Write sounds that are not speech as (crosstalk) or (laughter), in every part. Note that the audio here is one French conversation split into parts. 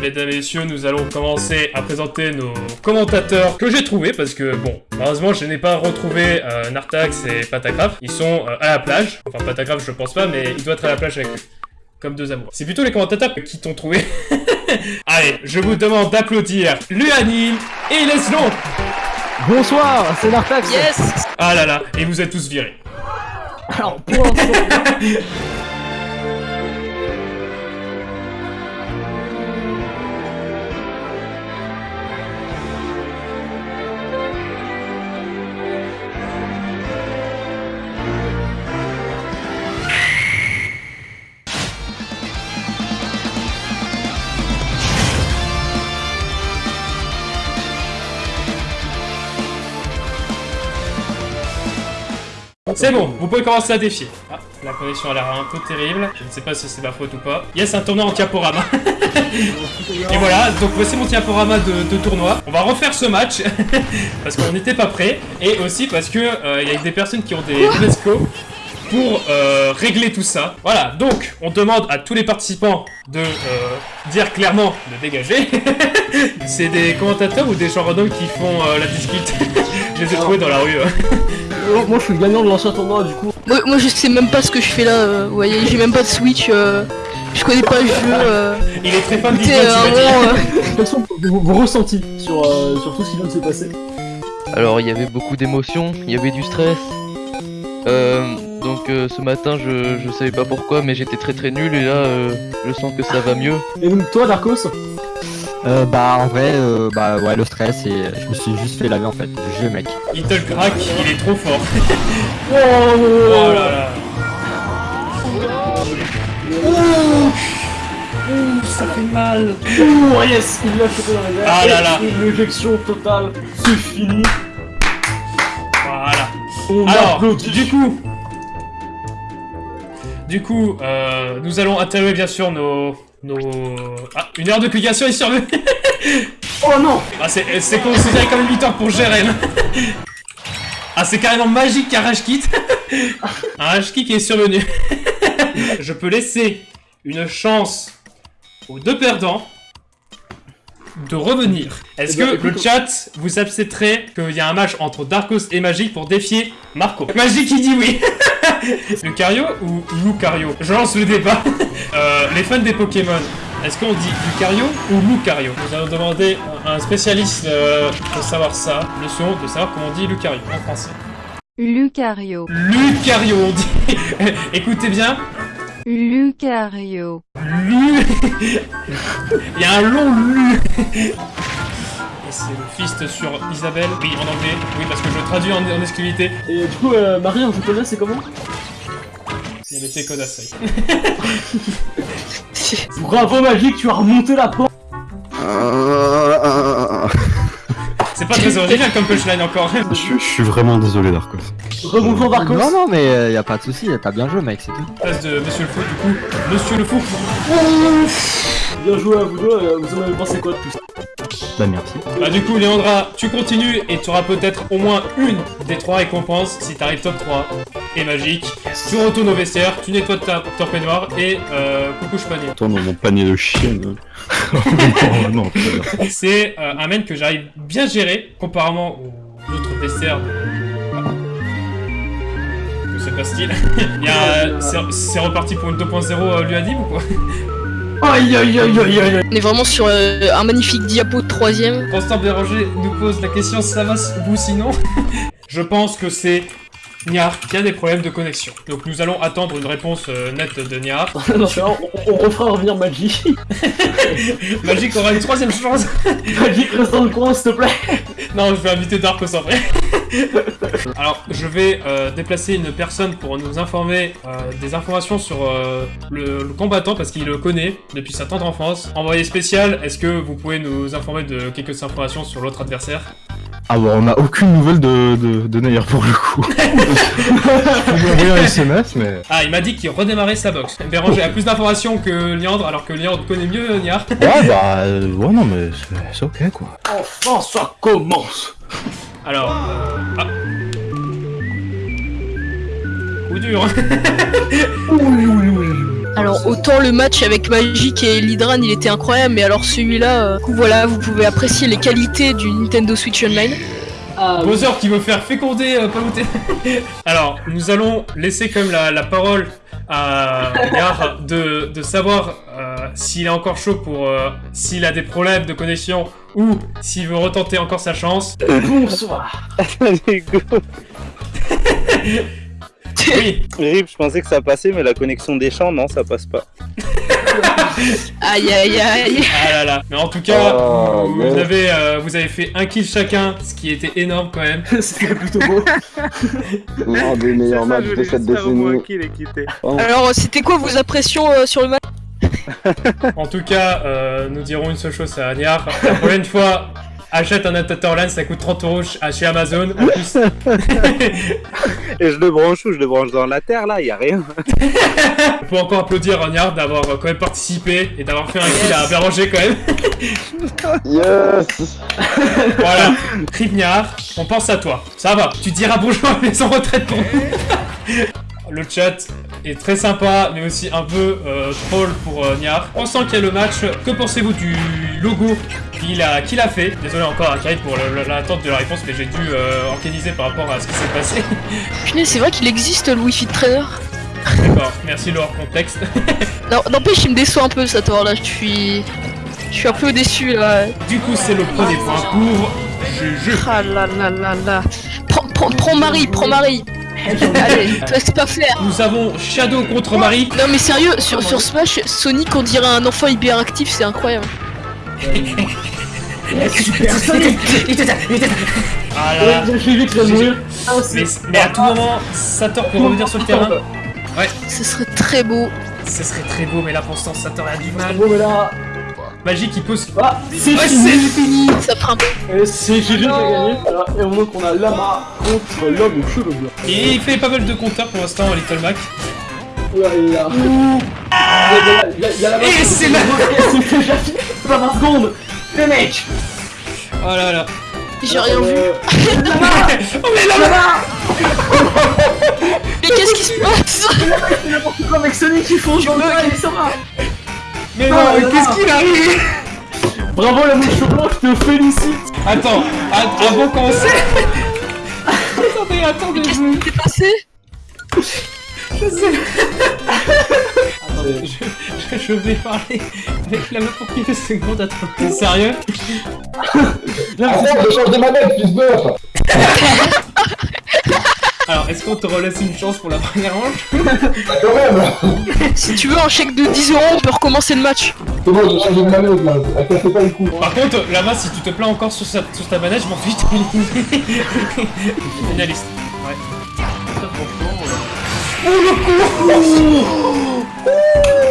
Mesdames et messieurs, nous allons commencer à présenter nos commentateurs que j'ai trouvés parce que bon, malheureusement je n'ai pas retrouvé euh, Nartax et Patagraph. Ils sont euh, à la plage. Enfin Patagraph je pense pas, mais il doit être à la plage avec eux. Comme deux amours. C'est plutôt les commentateurs qui t'ont trouvé. (laughs) Allez, je vous demande d'applaudir Luanine et Leslon. Bonsoir, c'est Nartax. Yes Ah là là, et vous êtes tous virés. Alors pour (laughs) C'est bon, vous pouvez commencer à défier. Ah, la connexion a l'air un peu terrible. Je ne sais pas si c'est ma faute ou pas. Yes, un tournoi en diaporama. (laughs) Et voilà, donc voici mon diaporama de, de tournoi. On va refaire ce match (laughs) parce qu'on n'était pas prêt et aussi parce que euh, il y a des personnes qui ont des UNESCO pour euh, régler tout ça. Voilà, donc on demande à tous les participants de euh, dire clairement de dégager. (laughs) C'est des commentateurs ou des gens random qui font euh, la discute (laughs) Je les ai trouvés dans la rue. hein. moi, moi, je suis le gagnant de l'ancien tournoi du coup. moi, moi, je sais même pas ce que je fais là, euh, vous voyez, j'ai même pas de Switch, euh, je connais pas le jeu. Euh, (laughs) Il est très fan Quels sont vos, ressentis sur, euh, sur tout ce qui vient de se passer? Alors il y avait beaucoup d'émotions, il y avait du stress. Euh, donc euh, ce matin je, je savais pas pourquoi mais j'étais très très nul et là euh, je sens que ça va mieux. Et donc toi Darkos Euh, bah en vrai, euh, bah ouais le stress et je me suis juste fait laver en fait, jeu mec. Il te le craque, il est trop fort. (laughs) Oh, Oh là là. ça fait mal Oh yes Il l'a chopé dans les airs Ah là là. Et une éjection totale, c'est fini Voilà. On Alors, applaudit. du coup... Du coup, euh, nous allons interviewer bien sûr nos... nos... Ah, une heure de publication est survenue (laughs) Oh non Ah, c'est c'est considéré comme une victoire pour Jérém. (laughs) Ah, c'est carrément magique qu'un rage kit. (laughs) un rage kick est survenu. Je peux laisser une chance aux deux perdants de revenir. Est-ce Eh ben, que le chat vous accepterait qu'il y a un match entre Darkos et Magic pour défier Marco? Magic qui dit oui (laughs) Lucario ou Lucario Je lance le débat. (laughs) Euh, les fans des Pokémon, est-ce qu'on dit Lucario ou Lucario Nous allons demander à un spécialiste euh, de savoir ça, le son, de savoir comment on dit Lucario en français. Lucario. Lucario, on dit. (laughs) Écoutez bien, Lucario. Lu. Il y a un long Lu. Et c'est le fist sur Isabelle. Oui, en anglais. Oui, parce que je traduis en, en exclusivité. Et du coup, euh, Marie, on te connaît, c'est comment? Il était Kodasai. Bravo Magique, tu as remonté la porte (laughs) C'est pas très original comme punchline encore. Je, je suis vraiment désolé, Darkos. Rebonjour Darkos Non non mais euh, y a pas de souci, t'as bien joué mec, c'est tout. Place de Monsieur le Fou, du coup. Monsieur le Fou. Bien joué à vous deux, euh, vous en avez pensé quoi de ça Bah merci. Bah du coup, Léandra, tu continues et tu auras peut-être au moins une des trois récompenses si t'arrives top 3 et magique. Tu retournes au vestiaire, tu nettoies ta, ton peignoir et euh, coucou panier. Attends, dans mon panier de chienne. (laughs) bien. C'est euh, un main que j'arrive bien gérer comparément aux autres vestiaires de... Ah. Que se passe-t-il (laughs) Il y a, euh, c'est- reparti pour une 2.0 euh, Luadim ou quoi? Aïe aïe aïe aïe aïe on est vraiment sur euh, un magnifique diapo de troisième. Constant Béranger nous pose la question ça va vous sinon? (laughs) Je pense que c'est Niar qui a des problèmes de connexion. Donc nous allons attendre une réponse euh, nette de Niar. (laughs) Non, on, on refera revenir Magic. (laughs) Magic aura une troisième chance. (laughs) Magic, reste dans le coin, s'il te plaît. Non, je vais inviter Darkos en vrai. Alors, je vais euh, déplacer une personne pour nous informer euh, des informations sur euh, le, le combattant parce qu'il le connaît depuis sa tendre enfance. Envoyé spécial, est-ce que vous pouvez nous informer de quelques informations sur l'autre adversaire? Ah bon, on a aucune nouvelle de, de, de pour le coup. (laughs) Je peux lui envoyer un SMS, mais... Ah, il m'a dit qu'il redémarrait sa box. Béranger a plus d'informations que Liandre, alors que Liandre connaît mieux Niar. Ouais, bah... euh, ouais, non, mais c'est- ok, quoi. Enfin, ça commence. Alors, euh, ah. Coup dur. Alors autant le match avec Magic et Lidran il était incroyable, mais alors celui-là, euh, voilà, vous pouvez apprécier les qualités du Nintendo Switch Online. Ah, Bowser qui veut faire féconder euh, Palutena. (laughs) Alors, nous allons laisser quand même la, la parole à Yar de, de savoir euh, s'il est encore chaud pour... euh, s'il a des problèmes de connexion ou s'il veut retenter encore sa chance. bonsoir. (laughs) (laughs) (laughs) Oui, Rip, je pensais que ça passait, mais la connexion des champs, non, ça passe pas. (laughs) Aïe aïe aïe ah là là. Mais en tout cas, Oh, vous, yes. vous avez, euh, vous avez fait un kill chacun, ce qui était énorme quand même. (laughs) C'était plutôt beau. L'un des meilleurs matchs de cette décennie. Oh. Alors c'était quoi vos impressions euh, sur le match? En tout cas, euh, nous dirons une seule chose à Niar. La prochaine fois, achète un adaptateur LAN, ça coûte 30 euros à- chez Amazon. En plus, (laughs) Et je le branche où? Je le branche dans la terre, là, y a rien. (laughs) on peut encore applaudir Niar d'avoir euh, quand même participé et d'avoir fait un kill à Béranger quand même. (laughs) Yes Voilà, Rip Niar, on pense à toi. Ça va, tu diras bonjour à mes en retraite pour nous. Le chat est très sympa, mais aussi un peu euh, troll pour euh, Niar. On sent qu'il y a le match. Que pensez-vous du logo qu'il a, qu'il a fait Désolé encore à Kaid pour le- le- l'attente de la réponse, mais j'ai dû euh, organiser par rapport à ce qui s'est passé. (laughs) Punaise, c'est vrai qu'il existe le Wi-Fi de trainer. D'accord, merci leur contexte. (laughs) Non, n'empêche, il me déçoit un peu cette heure là, je suis. Je suis un peu déçu là. Du coup, c'est le premier point pour Juju. Ah là là là là. Prends, prends, prends Marie, prends Marie. (laughs) Allez, c'est pas faire. Nous avons Shadow contre Marie. Non mais sérieux, sur, sur Smash, Sonic on dirait un enfant hyperactif, c'est incroyable. (laughs) Super Sonic Ah là là. Ouais, J'ai vu que ça mourir. Ah, Mais, à tout moment, Sator peut revenir sur le terrain. Ce serait très beau. Ce serait très beau, mais là pour l'instant, Sator a du mal. Mais là. Magique, il pose. Ah, c'est Ouais, fini. c'est fini. Ça fera un peu. Et c'est GG qui a gagné. Alors, et on voit qu'on a Lama contre l'homme aux cheveux blancs. Et il fait pas mal de compteurs pour l'instant, Little Mac. Là, il y a. Il y a- il y a Lama. (laughs) Et c'est là. Pas 20 secondes. Le mec. Oh là là. J'ai rien vu. Euh, (laughs) Oh mais là Mais qu'est-ce qui se passe C'est n'importe quoi avec Sonic, ils font jouer il. Mais non, Ah, mais là qu'est-ce qu'il arrive Bravo la mouche blanc, je te félicite. Attends, a- avant de commencer. (laughs) attendez, attendez, Qu'est-ce qui s'est passé je sais. Attendez. Je, je, je vais parler avec la main pour quelques secondes. Attends, t'es sérieux? Arrête de changer de manette, fils de Alors, est-ce qu'on te relaisse une chance pour la première manche? Bah, Quand même Si tu veux un chèque de 10 euros, on peut recommencer le match. C'est bon, j'ai changé de manette là, elle cassait pas le coup. Par contre, là-bas, si tu te plains encore sur, sa- sur ta manette, je m'en fiche, t'es éliminé. (laughs) Finaliste. Ouais.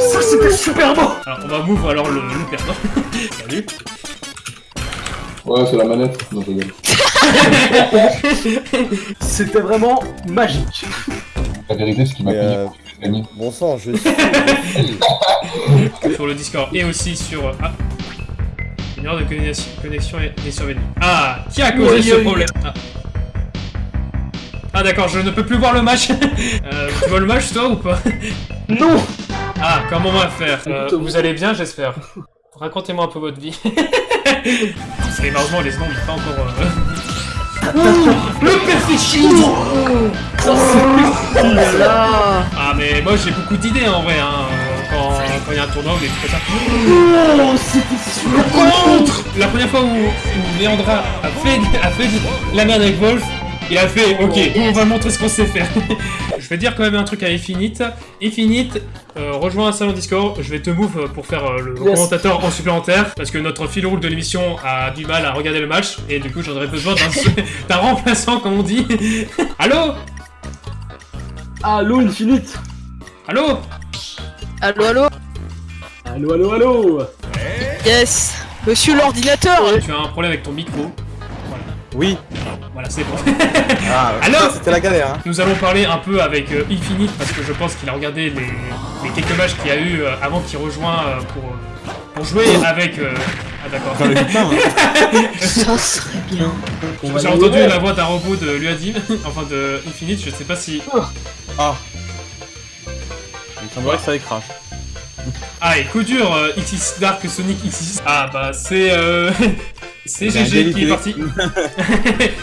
Ça c'était super beau. Alors, on va move alors le, le perdant. (laughs) Salut. Ouais, c'est la manette. Non. (laughs) C'était vraiment magique. La vérité, c'est qu'il m'a payé euh. Bon sang, je suis. (laughs) Sur le Discord et aussi sur. Ah. Une erreur de connexion, connexion est, survenue. Ah Qui a causé Oui, ce oui. problème? Ah, Ah, d'accord, je ne peux plus voir le match. (laughs) euh, tu vois le match toi ou pas? (laughs) Non. Ah, comment on va faire? Euh, Vous allez bien, j'espère. (laughs) Racontez-moi un peu votre vie. Et malheureusement, les secondes, il est pas encore. euh, le perfectionnisme Ah, mais moi j'ai beaucoup d'idées en vrai, hein, quand il y a un tournoi ou des trucs comme ça. Oh, c'était super Contre La première fois où, où Leandra a fait, a fait la merde avec Wolf, il a fait Ok, on va montrer ce qu'on sait faire. (laughs) je vais dire quand même un truc à Infinite. Infinite, euh, rejoins un salon Discord, je vais te move pour faire euh, le Yes. commentateur en supplémentaire, parce que notre fil rouge de l'émission a du mal à regarder le match, et du coup j'en aurais besoin d'un (laughs) (laughs) d'un remplaçant, comme on dit. Allô? Allô Infinite? Allô? Allô, allô? Allô, allô, allô? Yes Monsieur l'ordinateur Tu as un problème avec ton micro. Oui. Voilà, c'est bon. (laughs) Ah, (laughs) Alors c'était la galère, hein. Nous allons parler un peu avec euh, Infinite parce que je pense qu'il a regardé les, les quelques matchs qu'il y a eu euh, avant qu'il rejoint euh, pour, pour jouer avec. euh, Ah d'accord. (laughs) Hein. Ça serait bien. J'ai entendu la voix d'un robot de Luadim, enfin de Infinite, je sais pas si. Ah. Il semblerait que ça décrache. Ah, et coup dur, euh, XX Dark Sonic XX. Ah, bah, c'est. Euh... c'est C'est GG qui est parti.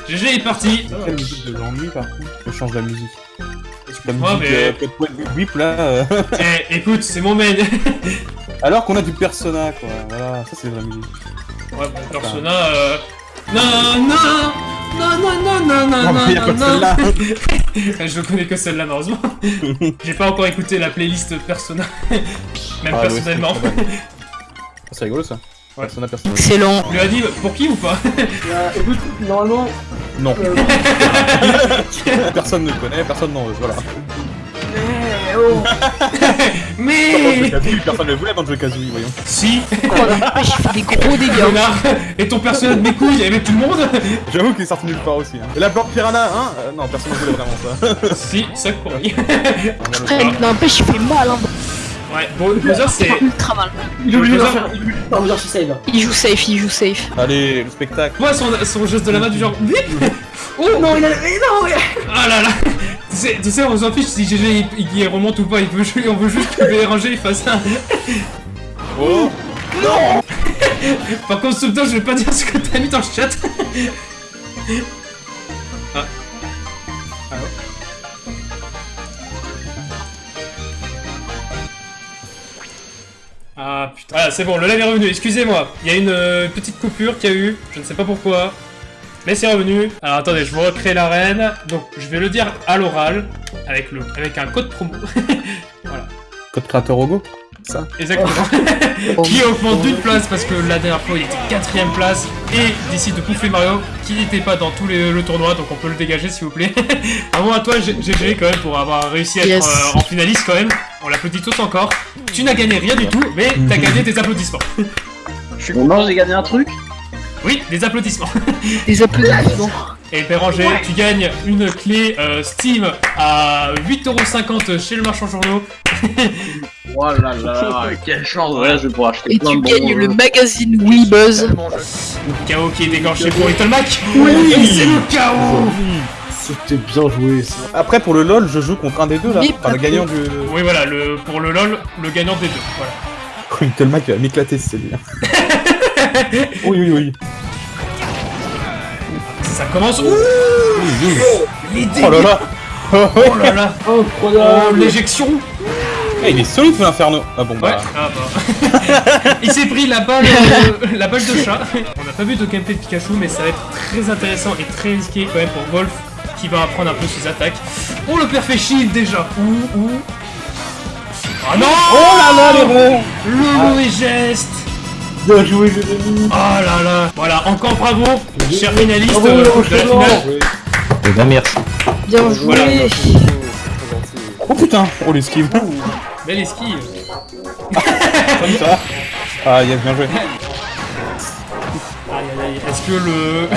GG (laughs) est parti. Quelle musique de l'ennui par contre Je change la musique. La Excuse-moi, musique mais. euh, Whip là. euh. Eh, écoute, c'est mon main. (laughs) Alors qu'on a du Persona quoi. Voilà, ça c'est la musique. Ouais, bon, Persona. Euh... Non, non, non, non, non, non, non, Non, non, non. (laughs) Je connais que celle-là, malheureusement. J'ai pas encore écouté la playlist Persona. Même Ah, personnellement. c'est très bonne. C'est rigolo ça. Persona Persona. Excellent. Tu lui as dit pour qui ou pas Euh, (laughs) écoute, normalement, Non. euh, (laughs) personne ne connaît, personne n'en veut, voilà. Mais (laughs) Personne ne voulait avant de jouer Kazooie, voyons. Si Oh la vache, il fait des gros dégâts. Et ton personnage de mes couilles, avait tout le monde J'avoue qu'il est sorti nulle part aussi. Hein. Et la plante piranha, hein euh, Non, personne ne voulait vraiment ça. Si, ça pour lui. Après, n'empêche, il fait mal, hein. Ouais, bon, Bowser c'est... Ultra mal. il oublie Bowser-. Il save. Joue safe, il joue safe. Allez, le spectacle. Moi son, son geste de la main du genre... Bip Oh Non, il a. Mais non. Ah là là tu sais, tu sais, on s'en fiche si GG il, il remonte ou pas, il on veut juste que Béranger il fasse un... Oh Par contre, souviens je vais pas dire ce que t'as mis dans le chat. Voilà, c'est bon, le live est revenu, excusez-moi. Il y a une euh, petite coupure qu'il y a eu, je ne sais pas pourquoi. Mais c'est revenu. Alors attendez, je vous recrée l'arène. Donc je vais le dire à l'oral, avec, le, avec un code promo. (laughs) Code créateur Rogo? Ça Exactement. (laughs) qui augmente d'une place parce que la dernière fois il était quatrième place et décide de bouffer Mario qui n'était pas dans tout les- le tournoi donc on peut le dégager s'il vous plaît. (laughs) Bravo à toi GG quand même pour avoir réussi à être Yes. euh, en finaliste quand même. On l'applaudit tous encore. Tu n'as gagné rien du tout mais t'as gagné des applaudissements. Bon, non, j'ai gagné un truc. Oui, des applaudissements. (laughs) Des applaudissements. Et Péranger, tu gagnes une clé euh, Steam à 8,50€ chez le marchand journaux. Oh là là, (laughs) quelle chance. Voilà, je vais pouvoir acheter Et plein tu de gagnes le magazine Wii Buzz. Chaos qui est dégorgé pour Little Mac. Oui. c'est le chaos. C'était bien joué ça. Après, pour le LoL, je joue contre un des deux là. Enfin, le gagnant du. Oui voilà, le, pour le LOL, le gagnant des deux. Voilà. (laughs) Little Mac va m'éclater c'est lui. (laughs) oui, oui, oui. Ça commence. Ouh, les dégâts. Oh là là Oh là là Oh, Incroyable. l'éjection Eh, Il est solide l'inferno Ah bon, Ouais, bah. ah bah. (laughs) Il s'est pris la balle, euh, la balle de chat. On n'a pas vu de gameplay de Pikachu, mais ça va être très intéressant et très risqué quand même pour Wolf, qui va apprendre un peu ses attaques. Oh, le père fait shield déjà Ouh, ouh Ah non Oh là là, l'erreur Le mauvais geste Bien joué, les amis. Oh là là Voilà, encore bravo, cher finaliste Bravo, euh, de la finale. Eh ben merci. Bien joué. Voilà. Oh putain Oh l'esquive Belle esquive Comme ça Ah, il a bien joué. Est-ce que le.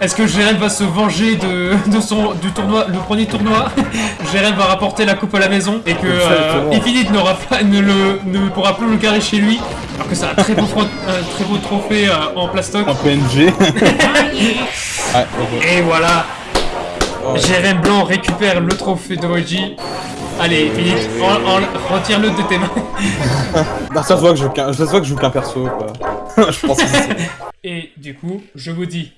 Est-ce que, que Jérém va se venger de, de son, du tournoi, le premier tournoi? (laughs) Jérém va rapporter la coupe à la maison et que euh. Infinite n'aura pas, ne, le, ne pourra plus le carrer chez lui alors que c'est un très beau, un très beau trophée euh, en plastoc. Un PNG. (laughs) Et voilà, Oh, ouais. Jérém Blanc récupère le trophée de Moji. Allez, en- retire-le de tes mains. (laughs) Bah, ça se voit que je joue qu'un, ça se voit que je joue qu'un perso, quoi. (laughs) je pense que c'est ça. (laughs) Et du coup, je vous dis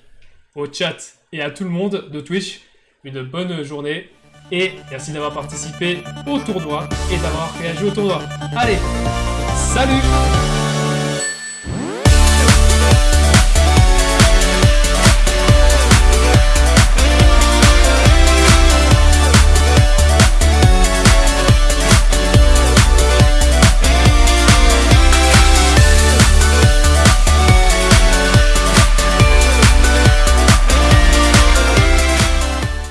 au chat et à tout le monde de Twitch une bonne journée. Et merci d'avoir participé au tournoi et d'avoir réagi au tournoi. Allez, salut